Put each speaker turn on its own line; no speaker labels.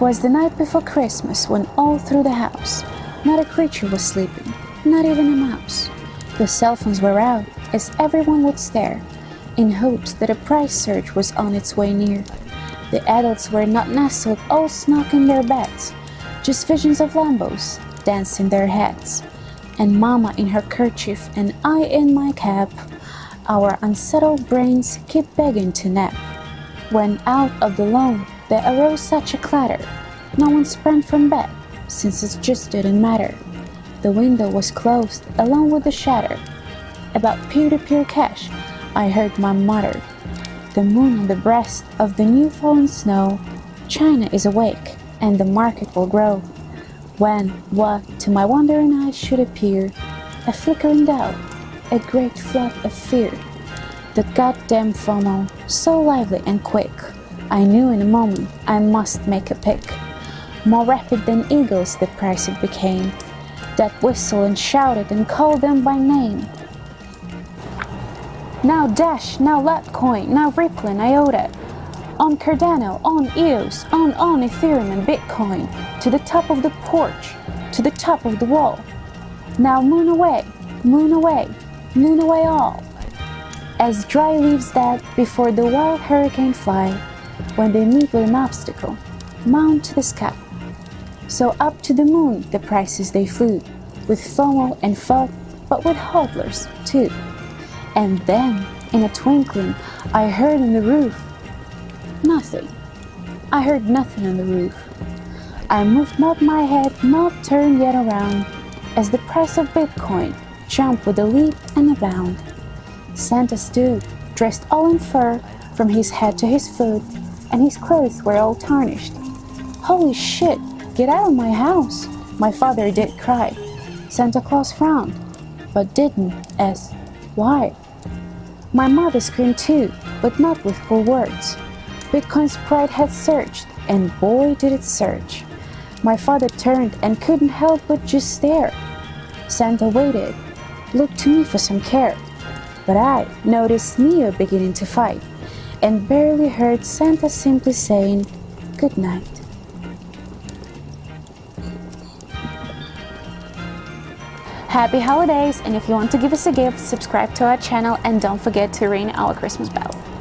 was the night before Christmas when all through the house, not a creature was sleeping, not even a mouse. The cell phones were out as everyone would stare in hopes that a price surge was on its way near. The adults were not nestled all snug in their beds, just visions of Lambos danced in their heads. And Mama in her kerchief and I in my cap, our unsettled brains keep begging to nap. When out of the loan there arose such a clatter, no one sprang from bed, since it just didn't matter. The window was closed along with the shutter. About peer-to-peer cash, I heard my mutter. The moon on the breast of the new fallen snow, China is awake, and the market will grow. When, what to my wondering eyes should appear, a flickering doubt, a great flood of fear. The goddamn FOMO, so lively and quick. I knew in a moment I must make a pick. More rapid than eagles the price it became, that whistled and shouted and called them by name. Now Dash, now Litecoin, now Ripple and IOTA, on Cardano, on EOS, on on Ethereum and Bitcoin, to the top of the porch, to the top of the wall. Now moon away, moon away, moon away all. As dry leaves that before the wild hurricane fly, when they meet with an obstacle, mount to the sky. So up to the moon the prices they flew, with FOMO and FUD, but with hodlers too. And then, in a twinkling, I heard on the roof, nothing. I heard nothing on the roof. I moved not my head, not turned yet around, as the price of Bitcoin jumped with a leap and a bound. Santa stood, dressed all in fur, from his head to his foot, and his clothes were all tarnished. Holy shit, get out of my house! My father did cry. Santa Claus frowned, but didn't ask why. My mother screamed too, but not with full words. Bitcoin's pride had surged, and boy did it surge. My father turned and couldn't help but just stare. Santa waited, looked to me for some care. But I noticed Neo beginning to fight, and barely heard Santa simply saying, good night. Happy holidays! And if you want to give us a gift, subscribe to our channel and don't forget to ring our Christmas bell.